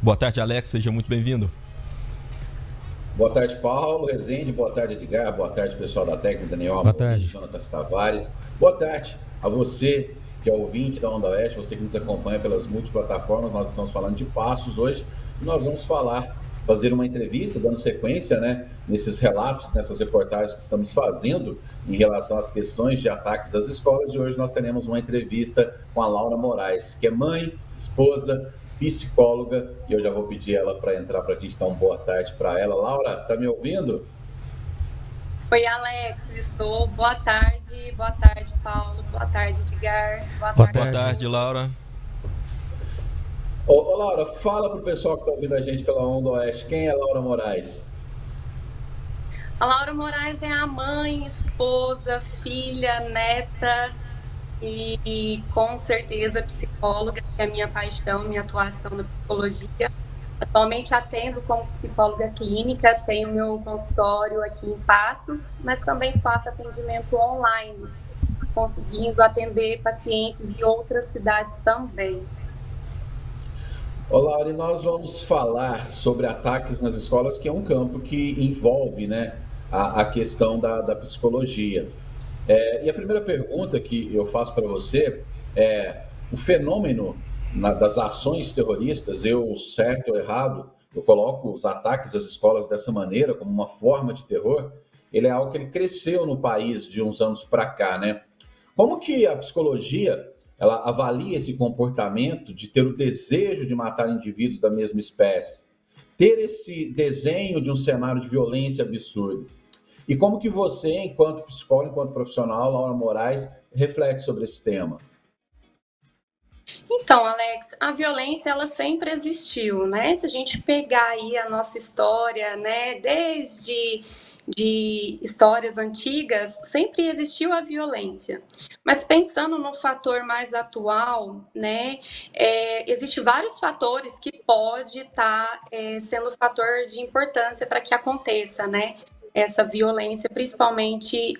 Boa tarde, Alex, seja muito bem-vindo. Boa tarde, Paulo Rezende, boa tarde, Edgar, boa tarde, pessoal da técnica, Daniel Boa tarde. Jonatas Tavares. Boa tarde a você que é ouvinte da Onda Oeste, você que nos acompanha pelas multiplataformas, nós estamos falando de passos hoje e nós vamos falar, fazer uma entrevista, dando sequência, né, nesses relatos, nessas reportagens que estamos fazendo em relação às questões de ataques às escolas e hoje nós teremos uma entrevista com a Laura Moraes, que é mãe, esposa, psicóloga, e eu já vou pedir ela para entrar para a gente dar uma boa tarde para ela. Laura, está me ouvindo? Oi, Alex, estou. Boa tarde, boa tarde, Paulo, boa tarde, Edgar. Boa, boa tarde. Boa tarde, Laura. Ô, ô Laura, fala para o pessoal que está ouvindo a gente pela Onda Oeste, quem é Laura Moraes? A Laura Moraes é a mãe, esposa, filha, neta e, e, com certeza psicóloga, que é a minha paixão, minha atuação na psicologia. Atualmente atendo como psicóloga clínica, tenho meu consultório aqui em Passos, mas também faço atendimento online, conseguindo atender pacientes em outras cidades também. Olá, e nós vamos falar sobre ataques nas escolas, que é um campo que envolve né, a, a questão da, da psicologia. É, e a primeira pergunta que eu faço para você é: o fenômeno na, das ações terroristas, eu, certo ou errado, eu coloco os ataques às escolas dessa maneira, como uma forma de terror, ele é algo que ele cresceu no país de uns anos para cá, né? Como que a psicologia ela avalia esse comportamento de ter o desejo de matar indivíduos da mesma espécie, ter esse desenho de um cenário de violência absurdo? E como que você, enquanto psicólogo, enquanto profissional, Laura Moraes, reflete sobre esse tema? Então, Alex, a violência ela sempre existiu, né? Se a gente pegar aí a nossa história, né, desde de histórias antigas, sempre existiu a violência. Mas pensando no fator mais atual, né, é, existe vários fatores que pode estar tá, é, sendo fator de importância para que aconteça, né, essa violência, principalmente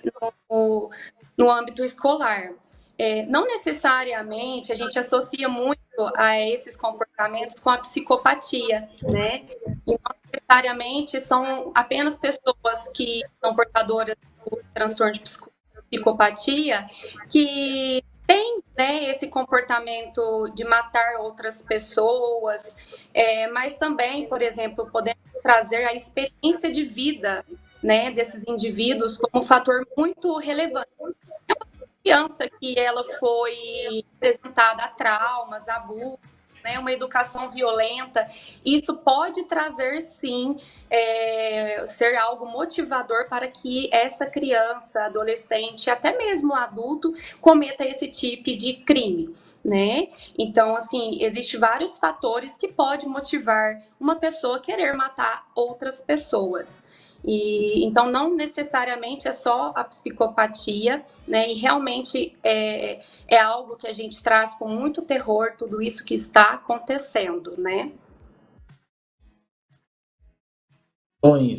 no, no âmbito escolar. É, não necessariamente a gente associa muito a esses comportamentos com a psicopatia, né? E não necessariamente são apenas pessoas que são portadoras do transtorno de psicopatia que têm né, esse comportamento de matar outras pessoas, é, mas também, por exemplo, podemos trazer a experiência de vida né, desses indivíduos como um fator muito relevante criança que ela foi apresentada a traumas, abusos, né, uma educação violenta, isso pode trazer sim é, ser algo motivador para que essa criança, adolescente, até mesmo adulto, cometa esse tipo de crime. Né? Então, assim, existem vários fatores que podem motivar uma pessoa a querer matar outras pessoas. E então não necessariamente é só a psicopatia, né? E realmente é, é algo que a gente traz com muito terror tudo isso que está acontecendo, né?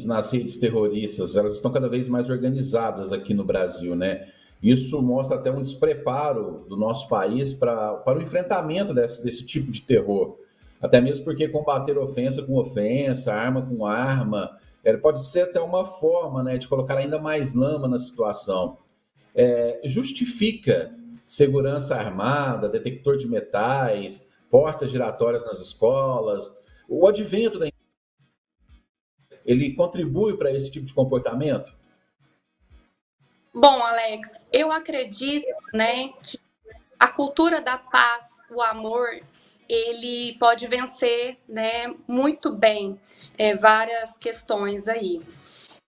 nas redes terroristas, elas estão cada vez mais organizadas aqui no Brasil, né? Isso mostra até um despreparo do nosso país para, para o enfrentamento desse, desse tipo de terror. Até mesmo porque combater ofensa com ofensa, arma com arma, ele pode ser até uma forma né, de colocar ainda mais lama na situação. É, justifica segurança armada, detector de metais, portas giratórias nas escolas, o advento da ele contribui para esse tipo de comportamento? Bom, Alex, eu acredito, né, que a cultura da paz, o amor, ele pode vencer né, muito bem é, várias questões aí.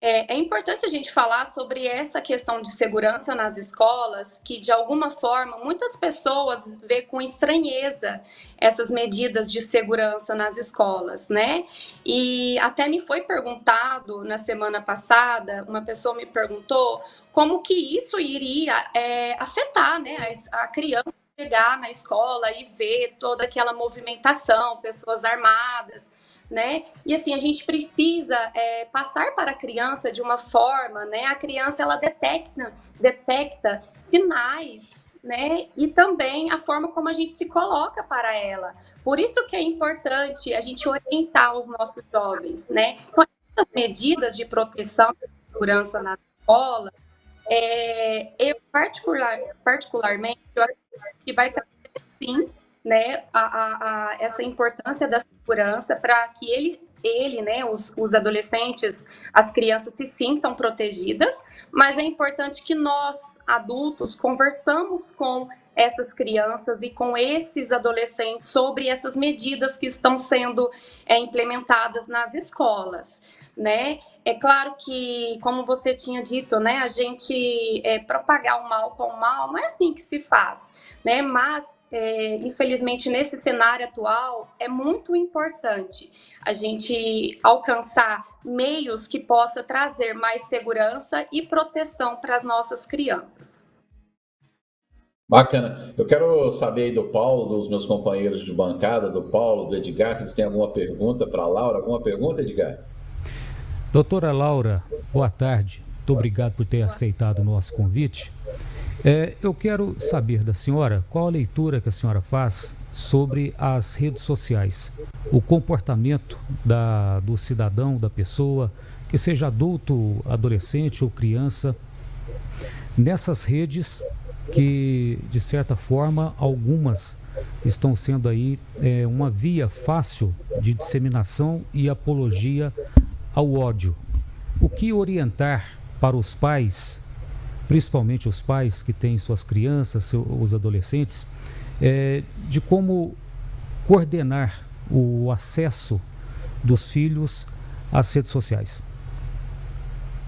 É, é, importante a gente falar sobre essa questão de segurança nas escolas, que de alguma forma muitas pessoas vê com estranheza essas medidas de segurança nas escolas, né? E até me foi perguntado na semana passada, uma pessoa me perguntou como que isso iria é, afetar né, a, a criança chegar na escola e ver toda aquela movimentação, pessoas armadas, né? E assim, a gente precisa é, passar para a criança de uma forma, né? A criança, ela detecta, detecta sinais né? E também a forma como a gente se coloca para ela. Por isso que é importante a gente orientar os nossos jovens, né? Então, essas medidas de proteção e segurança na escola, é, eu particular, particularmente, que vai trazer sim, né, a, a, a essa importância da segurança para que ele, ele, né, os, os adolescentes, as crianças se sintam protegidas, mas é importante que nós, adultos, conversamos com essas crianças e com esses adolescentes sobre essas medidas que estão sendo é, implementadas nas escolas, né? É claro que, como você tinha dito, né, a gente é, propagar o mal com o mal não é assim que se faz, né? Mas é, infelizmente, nesse cenário atual, é muito importante a gente alcançar meios que possa trazer mais segurança e proteção para as nossas crianças. Bacana. Eu quero saber aí do Paulo, dos meus companheiros de bancada, do Paulo, do Edgar, se eles têm alguma pergunta para a Laura. Alguma pergunta, Edgar? Doutora Laura, boa tarde. Muito obrigado por ter aceitado o nosso convite. É, eu quero saber da senhora qual a leitura que a senhora faz sobre as redes sociais, o comportamento da, do cidadão, da pessoa, que seja adulto, adolescente ou criança, nessas redes que, de certa forma, algumas estão sendo aí é, uma via fácil de disseminação e apologia ao ódio. O que orientar para os pais principalmente os pais que têm suas crianças, os adolescentes, é, de como coordenar o acesso dos filhos às redes sociais.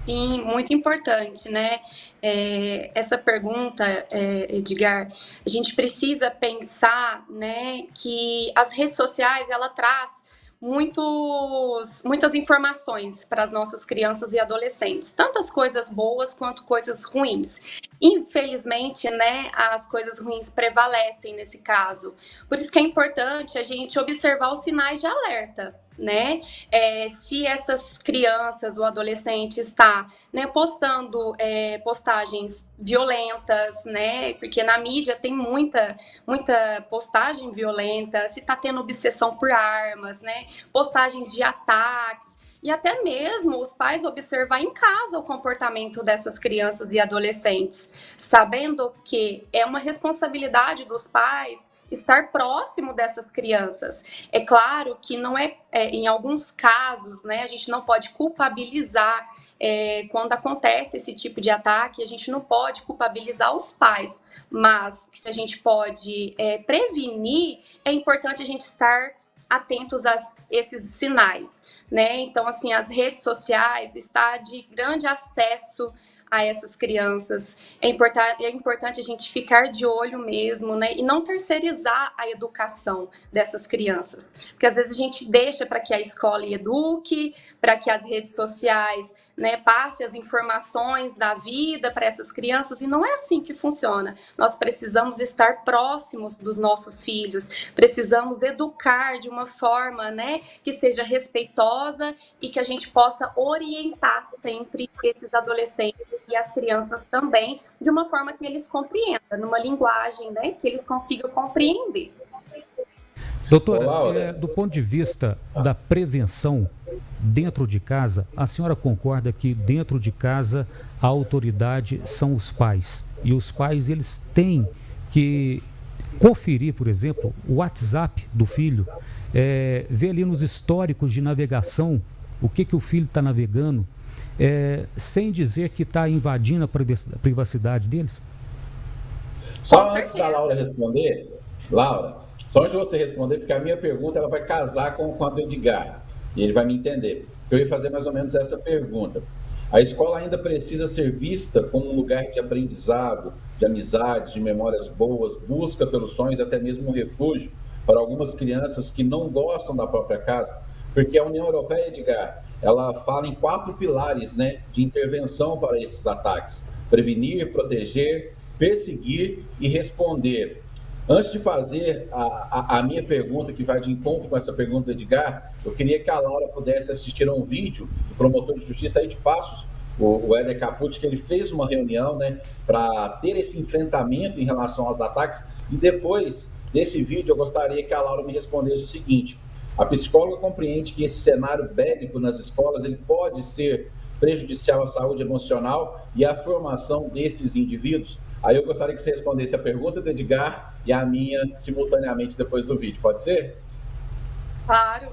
Sim, muito importante, né? É, essa pergunta, é, Edgar, a gente precisa pensar, né, que as redes sociais ela traz muitos, muitas informações para as nossas crianças e adolescentes, tantas coisas boas quanto coisas ruins. Infelizmente, né, as coisas ruins prevalecem nesse caso. Por isso que é importante a gente observar os sinais de alerta né? É, se essas crianças ou adolescente está né, postando é, postagens violentas, né? Porque na mídia tem muita, muita postagem violenta, se está tendo obsessão por armas, né? Postagens de ataques. E até mesmo os pais observar em casa o comportamento dessas crianças e adolescentes, sabendo que é uma responsabilidade dos pais estar próximo dessas crianças. É claro que não é, é em alguns casos, né, a gente não pode culpabilizar é, quando acontece esse tipo de ataque, a gente não pode culpabilizar os pais, mas se a gente pode é, prevenir, é importante a gente estar atentos a esses sinais, né? Então, assim, as redes sociais está de grande acesso a essas crianças. É, é importante a gente ficar de olho mesmo, né? E não terceirizar a educação dessas crianças. Porque às vezes a gente deixa para que a escola eduque, para que as redes sociais né, passe as informações da vida para essas crianças e não é assim que funciona. Nós precisamos estar próximos dos nossos filhos, precisamos educar de uma forma, né, que seja respeitosa e que a gente possa orientar sempre esses adolescentes e as crianças também de uma forma que eles compreendam, numa linguagem, né, que eles consigam compreender. Doutora, é, do ponto de vista da prevenção dentro de casa, a senhora concorda que dentro de casa a autoridade são os pais. E os pais eles têm que conferir, por exemplo, o WhatsApp do filho, é, ver ali nos históricos de navegação o que que o filho está navegando, é, sem dizer que está invadindo a privacidade deles? Só antes da Laura responder, Laura, só antes de você responder, porque a minha pergunta ela vai casar com, com a do Edgar, e ele vai me entender. Eu ia fazer mais ou menos essa pergunta. A escola ainda precisa ser vista como um lugar de aprendizado, de amizades, de memórias boas, busca pelos sonhos, até mesmo um refúgio para algumas crianças que não gostam da própria casa, porque a União Europeia, Edgar, ela fala em quatro pilares né, de intervenção para esses ataques: prevenir, proteger, perseguir e responder. Antes de fazer a, a, a, minha pergunta, que vai de encontro com essa pergunta do Edgar, eu queria que a Laura pudesse assistir a um vídeo do promotor de justiça aí de Passos, o, o Éder Capucci, que ele fez uma reunião né, para ter esse enfrentamento em relação aos ataques. E depois desse vídeo, eu gostaria que a Laura me respondesse o seguinte: a psicóloga compreende que esse cenário bélico nas escolas ele pode ser prejudicial à saúde emocional e à formação desses indivíduos? Aí eu gostaria que você respondesse a pergunta do Edgar e a minha simultaneamente depois do vídeo. Pode ser? Claro.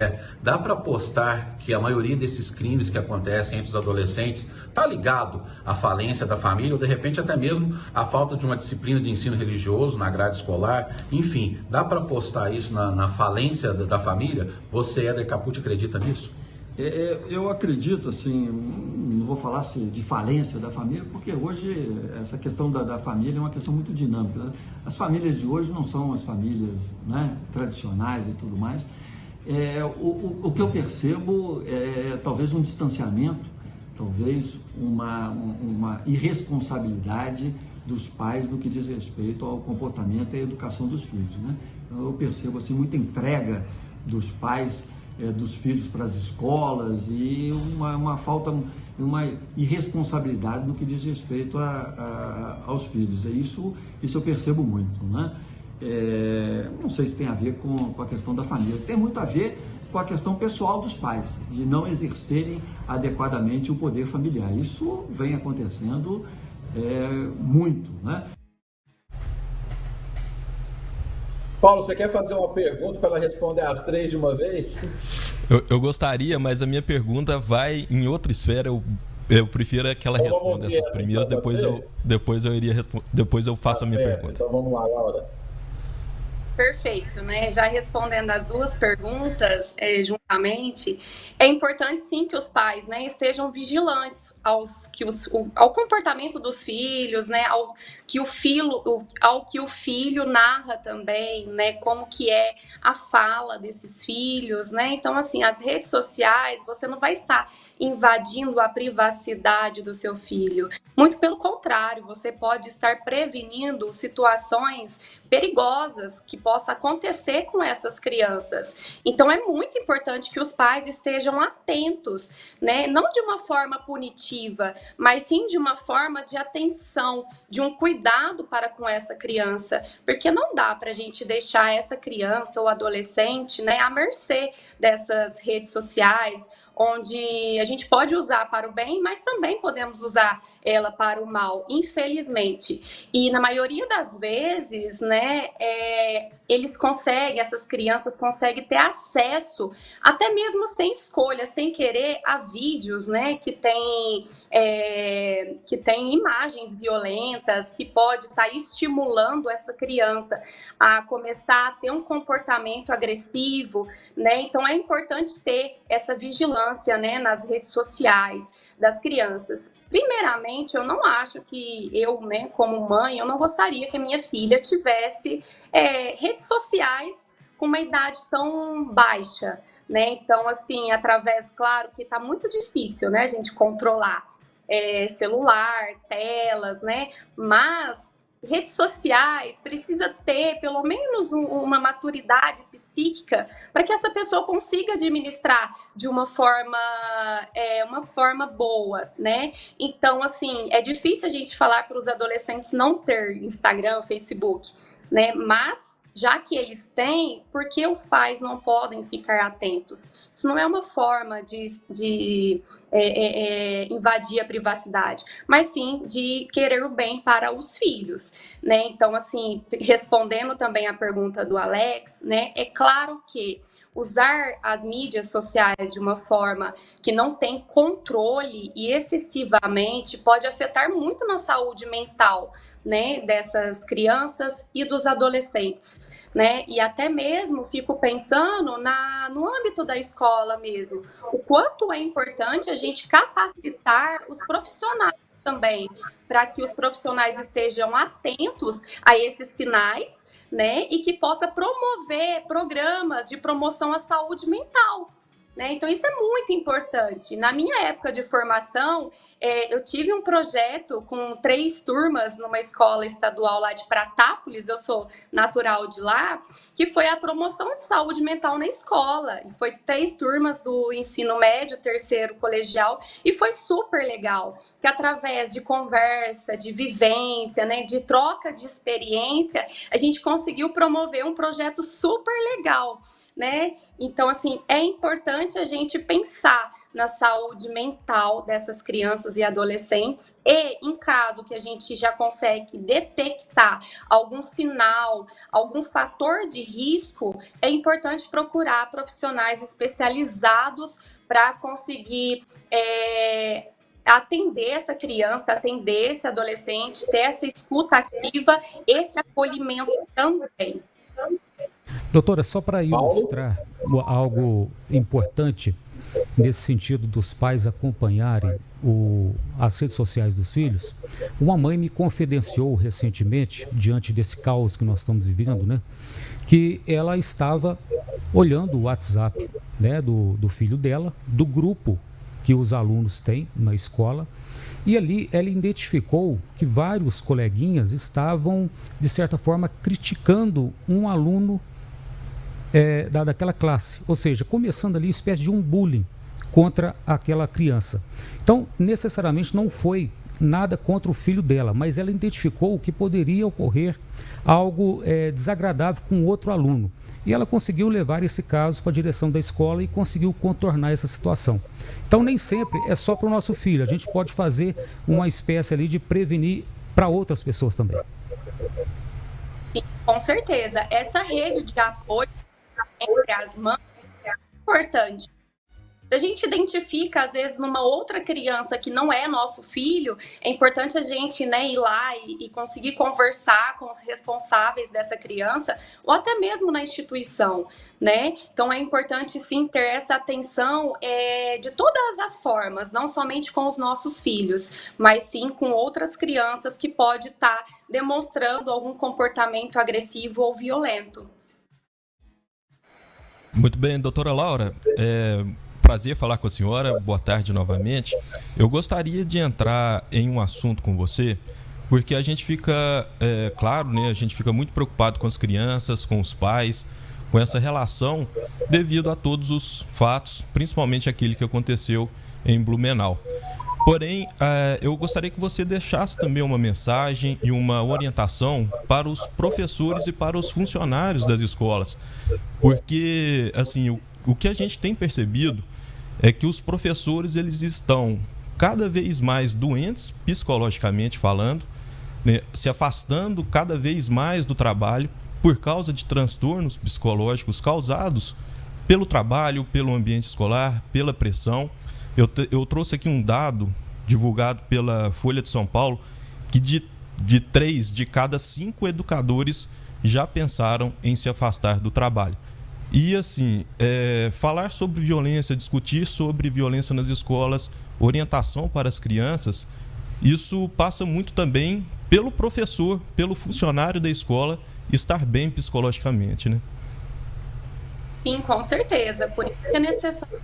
É, dá para apostar que a maioria desses crimes que acontecem entre os adolescentes está ligado à falência da família ou de repente até mesmo à falta de uma disciplina de ensino religioso na grade escolar. Enfim, dá para apostar isso na, na falência da, da, família? Você, Éder Capucci, acredita nisso? É, é, eu acredito, assim, não vou falar assim, de falência da família, porque hoje essa questão da, da família é uma questão muito dinâmica. Né? As famílias de hoje não são as famílias né, tradicionais e tudo mais. É, o, o, o, que eu percebo é talvez um distanciamento, talvez uma, uma irresponsabilidade dos pais no que diz respeito ao comportamento e à educação dos filhos. Né? Então, eu percebo assim, muita entrega dos pais, é, dos filhos para as escolas e uma, uma, falta, uma irresponsabilidade no que diz respeito a, a, aos filhos. É isso, isso eu percebo muito. Né? É, não sei se tem a ver com, com a questão da família, tem muito a ver com a questão pessoal dos pais, de não exercerem adequadamente o poder familiar. Isso vem acontecendo é, muito, né? Paulo, você quer fazer uma pergunta para ela responder as três de uma vez? Eu, eu, gostaria, mas a minha pergunta vai em outra esfera. Eu, eu prefiro que ela então, responda essas primeiras, depois eu, depois eu iria depois eu faço tá a minha certo. pergunta. Então vamos lá, Laura. Perfeito, né? Já respondendo as duas perguntas é, juntamente, é importante sim que os pais, né, estejam vigilantes aos que os, o, ao comportamento dos filhos, né, ao que o filho, ao que o filho narra também, né, como que é a fala desses filhos, né? Então assim, as redes sociais, você não vai estar invadindo a privacidade do seu filho. Muito pelo contrário, você pode estar prevenindo situações perigosas que possa acontecer com essas crianças. Então é muito importante que os pais estejam atentos, né? Não de uma forma punitiva, mas sim de uma forma de atenção, de um cuidado para com essa criança, porque não dá para a gente deixar essa criança ou adolescente, né, à mercê dessas redes sociais onde a gente pode usar para o bem, mas também podemos usar ela para o mal, infelizmente. E na maioria das vezes, né, é, eles conseguem, essas crianças conseguem ter acesso, até mesmo sem escolha, sem querer, a vídeos, né, que tem, é, que tem imagens violentas, que pode estar tá estimulando essa criança a começar a ter um comportamento agressivo, né, então é importante ter essa vigilância vigilância né, nas redes sociais das crianças. Primeiramente, eu não acho que eu, né, como mãe, eu não gostaria que a minha filha tivesse é, redes sociais com uma idade tão baixa, né? Então, assim, através, claro que está muito difícil, né, a gente controlar é, celular, telas, né? Mas redes sociais precisa ter pelo menos um, uma maturidade psíquica para que essa pessoa consiga administrar de uma forma é, uma forma boa, né? Então, assim, é difícil a gente falar para os adolescentes não ter Instagram, Facebook, né? Mas já que eles têm, por que os pais não podem ficar atentos? Isso não é uma forma de, de é, é, é, invadir a privacidade, mas sim de querer o bem para os filhos, né? Então, assim, respondendo também a pergunta do Alex, né? É claro que usar as mídias sociais de uma forma que não tem controle e excessivamente pode afetar muito na saúde mental, né, dessas crianças e dos adolescentes. Né? E até mesmo fico pensando na, no âmbito da escola mesmo, o quanto é importante a gente capacitar os profissionais também, para que os profissionais estejam atentos a esses sinais, né? E que possa promover programas de promoção à saúde mental, Né? Então, isso é muito importante. Na minha época de formação, é, eu tive um projeto com três turmas numa escola estadual lá de Pratápolis, eu sou natural de lá, que foi a promoção de saúde mental na escola. E foi três turmas do ensino médio, terceiro colegial, e foi super legal. Que através de conversa, de vivência, né, de troca de experiência, a gente conseguiu promover um projeto super legal né? Então, assim, é importante a gente pensar na saúde mental dessas crianças e adolescentes e, em caso que a gente já consegue detectar algum sinal, algum fator de risco, é importante procurar profissionais especializados para conseguir é, atender essa criança, atender esse adolescente, ter essa escuta ativa, esse acolhimento também. Doutora, só para ilustrar algo importante nesse sentido dos pais acompanharem o, as redes sociais dos filhos, uma mãe me confidenciou recentemente, diante desse caos que nós estamos vivendo, né, que ela estava olhando o WhatsApp né, do, do filho dela, do grupo que os alunos têm na escola, e ali ela identificou que vários coleguinhas estavam, de certa forma, criticando um aluno é, da, daquela classe. Ou seja, começando ali uma espécie de um bullying contra aquela criança. Então, necessariamente não foi nada contra o filho dela, mas ela identificou que poderia ocorrer algo é, desagradável com outro aluno. E ela conseguiu levar esse caso para a direção da escola e conseguiu contornar essa situação. Então, nem sempre é só para o nosso filho, a gente pode fazer uma espécie ali de prevenir para outras pessoas também. Sim, com certeza. Essa rede de apoio entre as mães é importante. Se a gente identifica, às vezes, numa outra criança que não é nosso filho, é importante a gente né, ir lá e, e, conseguir conversar com os responsáveis dessa criança, ou até mesmo na instituição, né? Então, é importante, sim, ter essa atenção é, de todas as formas, não somente com os nossos filhos, mas sim com outras crianças que pode estar tá demonstrando algum comportamento agressivo ou violento. Muito bem, doutora Laura. É prazer falar com a senhora. Boa tarde novamente. Eu gostaria de entrar em um assunto com você, porque a gente fica, é, claro, né, a gente fica muito preocupado com as crianças, com os pais, com essa relação, devido a todos os fatos, principalmente aquele que aconteceu em Blumenau. Porém, é, eu gostaria que você deixasse também uma mensagem e uma orientação para os professores e para os funcionários das escolas. Porque, assim, o, o que a gente tem percebido é que os professores eles estão cada vez mais doentes, psicologicamente falando, né, se afastando cada vez mais do trabalho por causa de transtornos psicológicos causados pelo trabalho, pelo ambiente escolar, pela pressão. Eu, eu trouxe aqui um dado divulgado pela Folha de São Paulo que de, de três de cada cinco educadores já pensaram em se afastar do trabalho. E assim, é, falar sobre violência, discutir sobre violência nas escolas, orientação para as crianças, isso passa muito também pelo professor, pelo funcionário da escola estar bem psicologicamente, né? Sim, com certeza. Por isso é necessário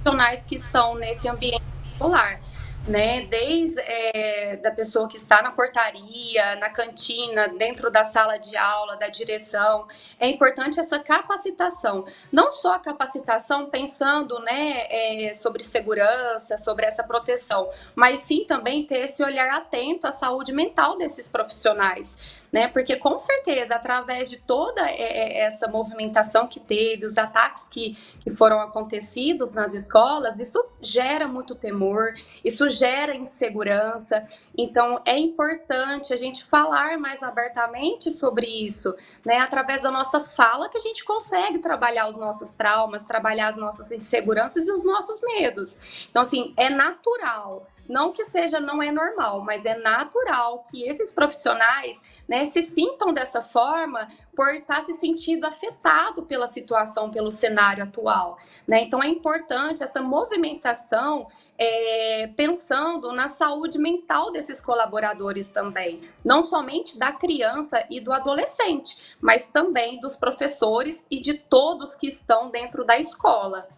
profissionais que estão nesse ambiente escolar, né? Desde é, da pessoa que está na portaria, na cantina, dentro da sala de aula, da direção, é importante essa capacitação. Não só a capacitação pensando, né, é, sobre segurança, sobre essa proteção, mas sim também ter esse olhar atento à saúde mental desses profissionais né? Porque com certeza, através de toda é, é, essa movimentação que teve, os ataques que, que foram acontecidos nas escolas, isso gera muito temor, isso gera insegurança. Então, é importante a gente falar mais abertamente sobre isso, né? Através da nossa fala que a gente consegue trabalhar os nossos traumas, trabalhar as nossas inseguranças e os nossos medos. Então, assim, é natural Não que seja, não é normal, mas é natural que esses profissionais né, se sintam dessa forma por estar se sentindo afetado pela situação, pelo cenário atual. Né? Então, é importante essa movimentação é, pensando na saúde mental desses colaboradores também, não somente da criança e do adolescente, mas também dos professores e de todos que estão dentro da escola.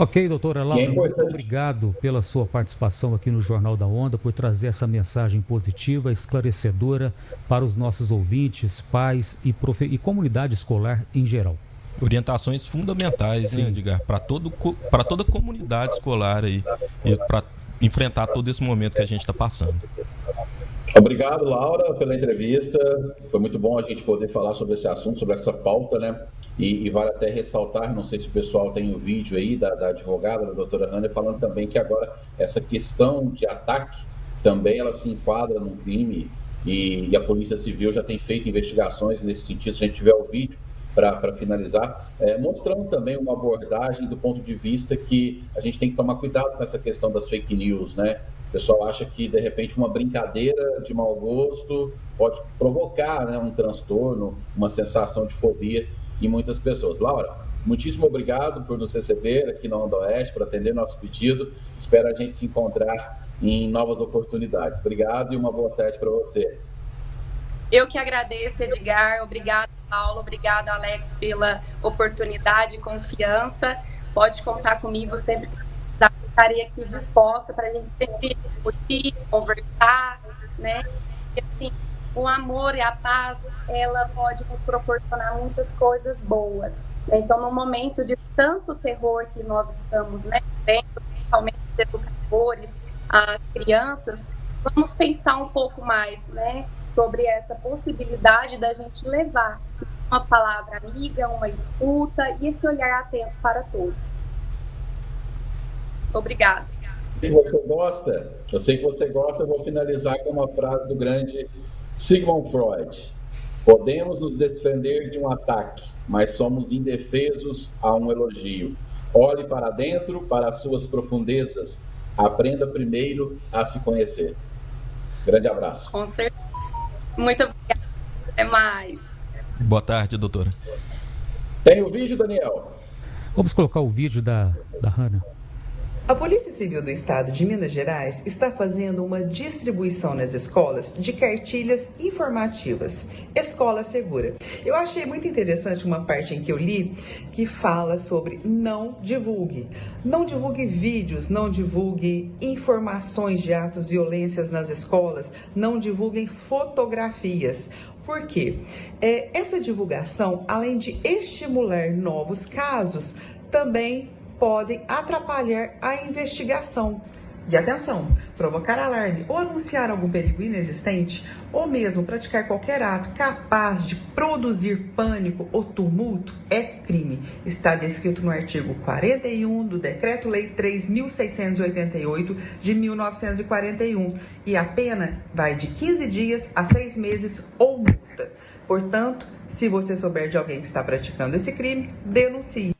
Ok, doutora Laura, é muito obrigado pela sua participação aqui no Jornal da Onda, por trazer essa mensagem positiva, esclarecedora para os nossos ouvintes, pais e, profe... e comunidade escolar em geral. Orientações fundamentais, né, Edgar, para toda a comunidade escolar aí, para enfrentar todo esse momento que a gente está passando. Obrigado, Laura, pela entrevista. Foi muito bom a gente poder falar sobre esse assunto, sobre essa pauta, né? E, e, vale até ressaltar, não sei se o pessoal tem o um vídeo aí da, da, advogada, da doutora Hanna, falando também que agora essa questão de ataque também ela se enquadra num crime e, e a Polícia Civil já tem feito investigações nesse sentido. Se a gente tiver o vídeo para finalizar, é, mostrando também uma abordagem do ponto de vista que a gente tem que tomar cuidado com essa questão das fake news, né? O pessoal acha que, de repente, uma brincadeira de mau gosto pode provocar né, um transtorno, uma sensação de fobia em muitas pessoas. Laura, muitíssimo obrigado por nos receber aqui na Onda Oeste, por atender nosso pedido. Espero a gente se encontrar em novas oportunidades. Obrigado e uma boa tarde para você. Eu que agradeço, Edgar. Obrigado, Paulo. Obrigado, Alex, pela oportunidade e confiança. Pode contar comigo sempre. Estarei aqui disposta para a gente sempre discutir, conversar, né? E, assim, o amor e a paz, ela pode nos proporcionar muitas coisas boas. Né? Então, no momento de tanto terror que nós estamos né, vendo, principalmente os educadores, as crianças, vamos pensar um pouco mais né, sobre essa possibilidade da gente levar uma palavra amiga, uma escuta e esse olhar atento para todos. Obrigada. Se você gosta, eu sei que você gosta, eu vou finalizar com uma frase do grande Sigmund Freud. Podemos nos defender de um ataque, mas somos indefesos a um elogio. Olhe para dentro, para as suas profundezas. Aprenda primeiro a se conhecer. Grande abraço. Com certeza. Muito obrigada. Até mais. Boa tarde, doutora. Tem o vídeo, Daniel? Vamos colocar o vídeo da, da Hannah. A Polícia Civil do Estado de Minas Gerais está fazendo uma distribuição nas escolas de cartilhas informativas. Escola Segura. Eu achei muito interessante uma parte em que eu li que fala sobre não divulgue. Não divulgue vídeos, não divulgue informações de atos violências nas escolas, não divulguem fotografias. Por quê? É, essa divulgação, além de estimular novos casos, também podem atrapalhar a investigação. E atenção, provocar alarme ou anunciar algum perigo inexistente, ou mesmo praticar qualquer ato capaz de produzir pânico ou tumulto é crime. Está descrito no artigo 41 do Decreto-Lei 3.688 de 1941 e a pena vai de 15 dias a 6 meses ou multa. Portanto, se você souber de alguém que está praticando esse crime, denuncie.